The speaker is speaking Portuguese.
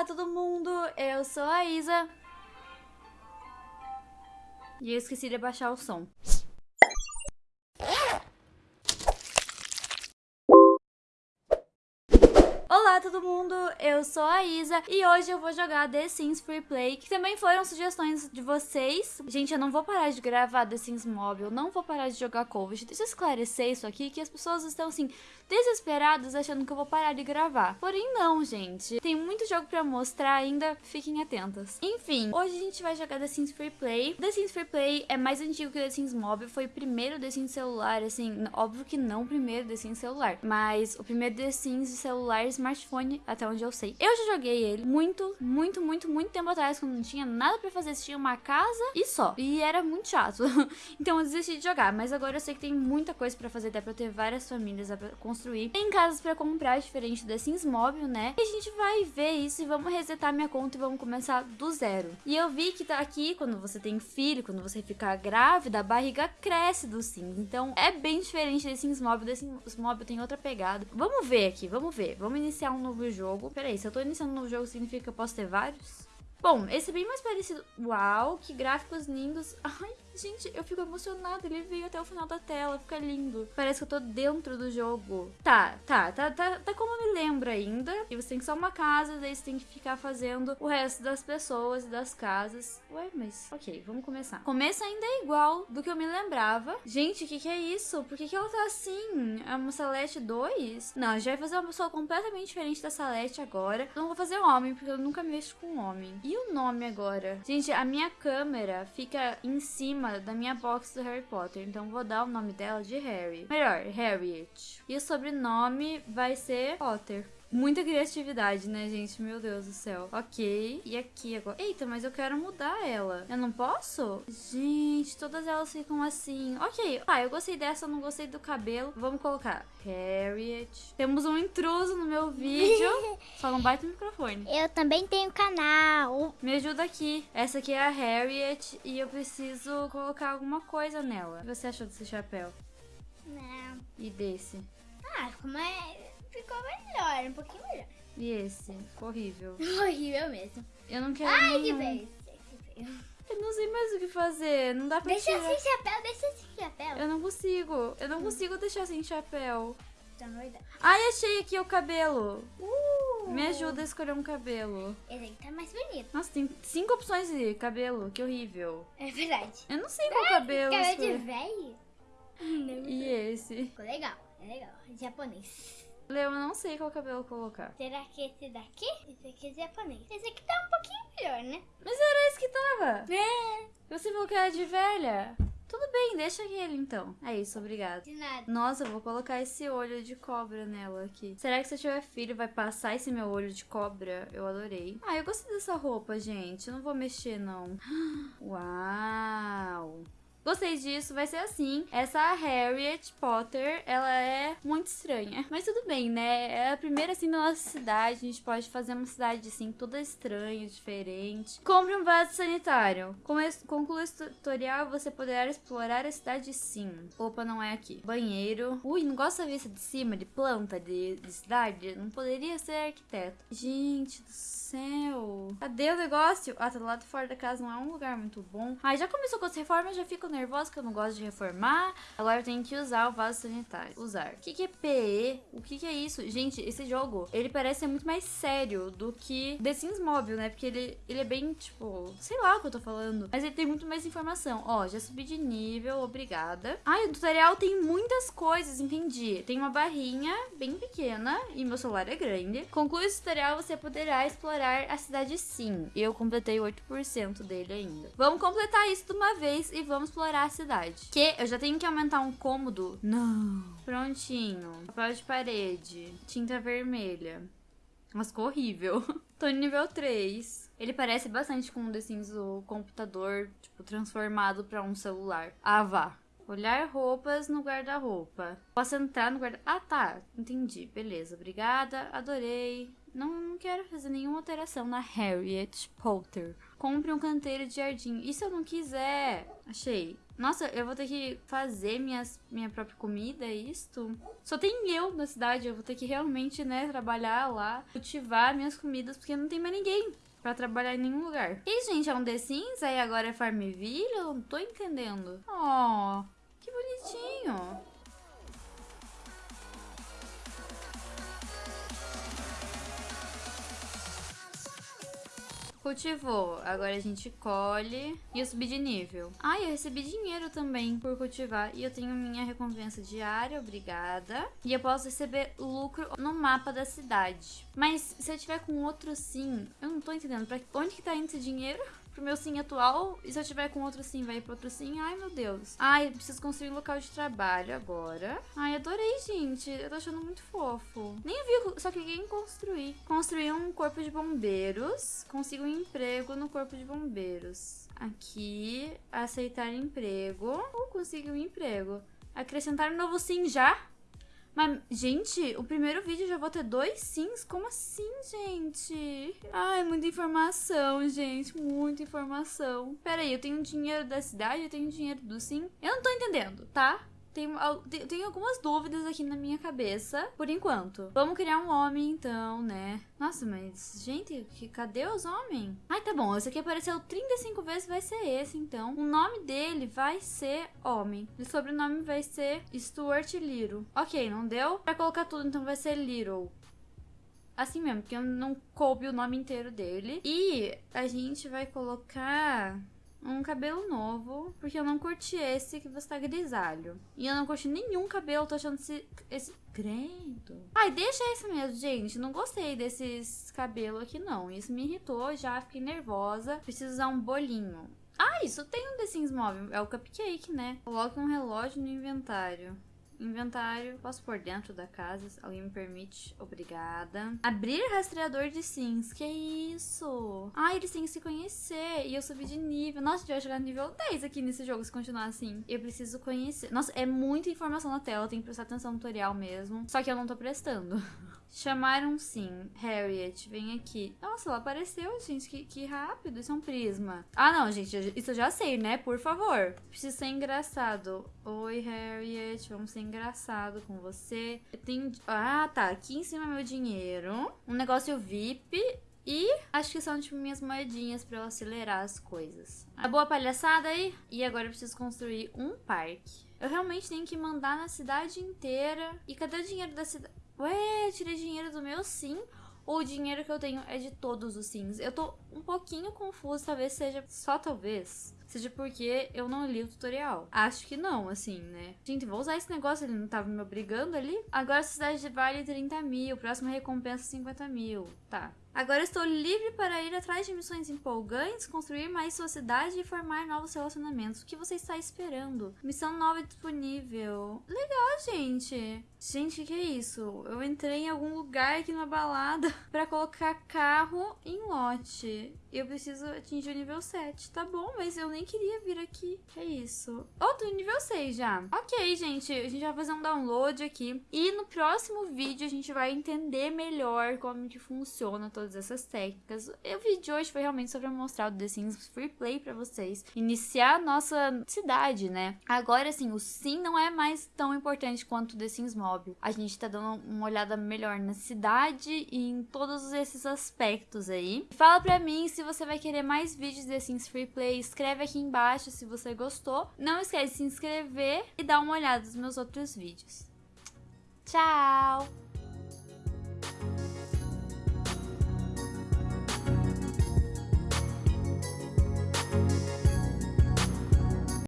Olá, todo mundo! Eu sou a Isa. E eu esqueci de baixar o som. Olá todo mundo, eu sou a Isa e hoje eu vou jogar The Sims Free Play, que também foram sugestões de vocês. Gente, eu não vou parar de gravar The Sims Mobile, não vou parar de jogar Covid. Deixa eu esclarecer isso aqui, que as pessoas estão assim, desesperadas achando que eu vou parar de gravar. Porém não, gente. Tem muito jogo pra mostrar ainda, fiquem atentas. Enfim, hoje a gente vai jogar The Sims Free Play. The Sims Free Play é mais antigo que The Sims Mobile, foi o primeiro The Sims celular, assim, óbvio que não o primeiro The Sims celular, mas o primeiro The Sims celular smart smartphone, até onde eu sei. Eu já joguei ele muito, muito, muito, muito tempo atrás, quando não tinha nada pra fazer. Tinha uma casa e só. E era muito chato. então eu desisti de jogar. Mas agora eu sei que tem muita coisa pra fazer. Dá pra ter várias famílias, dá pra construir. Tem casas pra comprar, diferente da Sims Mobile, né? E a gente vai ver isso e vamos resetar minha conta e vamos começar do zero. E eu vi que tá aqui, quando você tem filho, quando você fica grávida, a barriga cresce do Sims. Então é bem diferente da Sims Mobile. The Sims Mobile tem outra pegada. Vamos ver aqui, vamos ver. Vamos iniciar um novo jogo. Peraí, se eu tô iniciando um novo jogo, significa que eu posso ter vários? Bom, esse é bem mais parecido. Uau, que gráficos lindos. Ai, Gente, eu fico emocionada. Ele veio até o final da tela. Fica lindo. Parece que eu tô dentro do jogo. Tá, tá, tá, tá, tá como eu me lembro ainda. E você tem que só uma casa, daí você tem que ficar fazendo o resto das pessoas e das casas. Ué, mas... Ok, vamos começar. Começo ainda é igual do que eu me lembrava. Gente, o que que é isso? Por que que ela tá assim? É uma Celeste 2? Não, gente vai fazer uma pessoa completamente diferente da Celeste agora. Não vou fazer homem, porque eu nunca mexo com homem. E o nome agora? Gente, a minha câmera fica em cima da minha box do Harry Potter, então vou dar o nome dela de Harry. Melhor, Harriet. E o sobrenome vai ser Potter. Muita criatividade, né, gente? Meu Deus do céu. Ok. E aqui agora. Eita, mas eu quero mudar ela. Eu não posso? Gente, todas elas ficam assim. Ok. Ah, eu gostei dessa, não gostei do cabelo. Vamos colocar Harriet. Temos um intruso no meu vídeo. Só não bate no microfone. Eu também tenho canal. Me ajuda aqui. Essa aqui é a Harriet e eu preciso colocar alguma coisa nela. O que você achou desse chapéu? Não. E desse? Ah, como é ficou melhor, um pouquinho melhor. E esse? Ficou horrível. horrível mesmo. Eu não quero Ai, nenhum. que feio. Eu não sei mais o que fazer. Não dá pra deixa tirar. sem chapéu, deixa sem chapéu. Eu não consigo. Eu não consigo deixar sem chapéu. Tá. Ai, achei aqui o cabelo. Uh. Me ajuda a escolher um cabelo. Esse aqui tá mais bonito. Nossa, tem cinco opções de cabelo. Que horrível. É verdade. Eu não sei qual cabelo Cabelo de escolher. velho? E esse? Ficou legal, é legal. Japonês. Leo, eu não sei qual cabelo colocar. Será que esse daqui? Esse aqui é japonês. Esse aqui tá um pouquinho melhor, né? Mas era esse que tava. É. Você falou que era de velha. Tudo bem, deixa aquele então. É isso, obrigada. De nada. Nossa, eu vou colocar esse olho de cobra nela aqui. Será que se eu tiver filho vai passar esse meu olho de cobra? Eu adorei. Ah, eu gostei dessa roupa, gente. Eu não vou mexer, não. Uau! Gostei disso, vai ser assim. Essa Harriet Potter, ela é muito estranha. Mas tudo bem, né? É a primeira, assim, da nossa cidade. A gente pode fazer uma cidade, assim, toda estranha, diferente. Compre um vaso sanitário. Conclua esse tutorial, você poderá explorar a cidade sim. Opa, não é aqui. Banheiro. Ui, não gosta da vista de cima, de planta, de, de cidade? Não poderia ser arquiteto. Gente do céu. Cadê o negócio? Ah, tá do lado fora da casa, não é um lugar muito bom. Ai, já começou com as reformas, já fico nervosa que eu não gosto de reformar. Agora eu tenho que usar o vaso sanitário. Usar. O que, que é PE? O que, que é isso? Gente, esse jogo, ele parece ser muito mais sério do que The Sims Mobile, né? Porque ele, ele é bem, tipo, sei lá o que eu tô falando. Mas ele tem muito mais informação. Ó, já subi de nível, obrigada. Ai, o tutorial tem muitas coisas, entendi. Tem uma barrinha bem pequena e meu celular é grande. Conclui esse tutorial, você poderá explorar a cidade sim. Eu completei 8% dele ainda. Vamos completar isso de uma vez e vamos explorar a cidade. Que eu já tenho que aumentar um cômodo? Não. Prontinho. Papel de parede. Tinta vermelha. Nossa, ficou horrível. Tô no nível 3. Ele parece bastante com o The Sims, o computador, tipo, transformado pra um celular. Ah, vá. Olhar roupas no guarda-roupa. Posso entrar no guarda... Ah, tá. Entendi. Beleza. Obrigada. Adorei. Não, quero fazer nenhuma alteração na Harriet Potter. Compre um canteiro de jardim. E se eu não quiser? Achei. Nossa, eu vou ter que fazer minhas, minha própria comida, é isto? Só tem eu na cidade, eu vou ter que realmente, né, trabalhar lá, cultivar minhas comidas, porque não tem mais ninguém pra trabalhar em nenhum lugar. E, gente, é um The Sims, aí agora é Farmville? Eu não tô entendendo. Oh, Cultivou. Agora a gente colhe. E eu subi de nível. Ah, eu recebi dinheiro também por cultivar. E eu tenho minha recompensa diária, obrigada. E eu posso receber lucro no mapa da cidade. Mas se eu tiver com outro sim, eu não tô entendendo. Pra onde que tá indo esse dinheiro? Pro meu sim atual. E se eu tiver com outro sim, vai ir pro outro sim. Ai, meu Deus. Ai, preciso construir um local de trabalho agora. Ai, adorei, gente. Eu tô achando muito fofo. Nem vi, só cliquei em construir. Construir um corpo de bombeiros. Consigo um emprego no corpo de bombeiros. Aqui, aceitar emprego. Ou consigo um emprego. Acrescentar um novo sim já? Mas, gente, o primeiro vídeo já vou ter dois sims? Como assim, gente? Ai, muita informação, gente. Muita informação. Pera aí, eu tenho dinheiro da cidade, eu tenho dinheiro do sim. Eu não tô entendendo, tá? Tenho, tenho algumas dúvidas aqui na minha cabeça, por enquanto. Vamos criar um homem, então, né? Nossa, mas, gente, que, cadê os homens? Ai, tá bom, esse aqui apareceu 35 vezes, vai ser esse, então. O nome dele vai ser homem. E o sobrenome vai ser Stuart Little. Ok, não deu? Pra colocar tudo, então vai ser Little assim mesmo, porque eu não coube o nome inteiro dele. E a gente vai colocar um cabelo novo, porque eu não curti esse que você tá grisalho. E eu não curti nenhum cabelo, tô achando esse. esse... Credo. Ai, deixa esse mesmo, gente. Não gostei desses cabelos aqui, não. Isso me irritou, já fiquei nervosa. Preciso usar um bolinho. Ah, isso tem um The Sims móvel. É o cupcake, né? Coloque um relógio no inventário. Inventário, posso pôr dentro da casa, alguém me permite. Obrigada. Abrir rastreador de sims, que isso? Ah, eles têm que se conhecer e eu subi de nível. Nossa, a gente vai chegar no nível 10 aqui nesse jogo se continuar assim. Eu preciso conhecer. Nossa, é muita informação na tela, tem que prestar atenção no tutorial mesmo. Só que eu não tô prestando. Chamaram sim. Harriet, vem aqui. Nossa, ela apareceu, gente. Que, que rápido. Isso é um prisma. Ah, não, gente. Isso eu já sei, né? Por favor. Preciso ser engraçado. Oi, Harriet. Vamos ser engraçado com você. Eu tenho... Ah, tá. Aqui em cima é meu dinheiro. Um negócio VIP. E acho que são, tipo, minhas moedinhas pra eu acelerar as coisas. A boa palhaçada aí? E agora eu preciso construir um parque. Eu realmente tenho que mandar na cidade inteira. E cadê o dinheiro da cidade? Ué, tirei dinheiro do meu sim? Ou o dinheiro que eu tenho é de todos os sims? Eu tô um pouquinho confusa, talvez seja só talvez seja porque eu não li o tutorial. Acho que não, assim, né? Gente, vou usar esse negócio, ele não tava me obrigando ali. Agora a cidade vale 30 mil, próxima recompensa 50 mil. Tá. Agora estou livre para ir atrás de missões empolgantes, construir mais sua cidade e formar novos relacionamentos. O que você está esperando? Missão nova disponível. Legal, gente. Gente, que é isso? Eu entrei em algum lugar aqui numa balada para colocar carro em lote. Eu preciso atingir o nível 7. Tá bom, mas eu nem queria vir aqui. Que é isso? Tô no nível 6 já. Ok, gente. A gente vai fazer um download aqui. E no próximo vídeo a gente vai entender melhor como que funciona todas essas técnicas. O vídeo de hoje foi realmente sobre mostrar o The Sims Free Play pra vocês. Iniciar a nossa cidade, né? Agora, assim, o Sim não é mais tão importante quanto o The Sims Mobile. A gente tá dando uma olhada melhor na cidade e em todos esses aspectos aí. Fala pra mim se você vai querer mais vídeos de The Sims Free Play. Escreve aqui embaixo se você gostou. Não esquece de se inscrever e dar uma olhada nos meus outros vídeos. Tchau!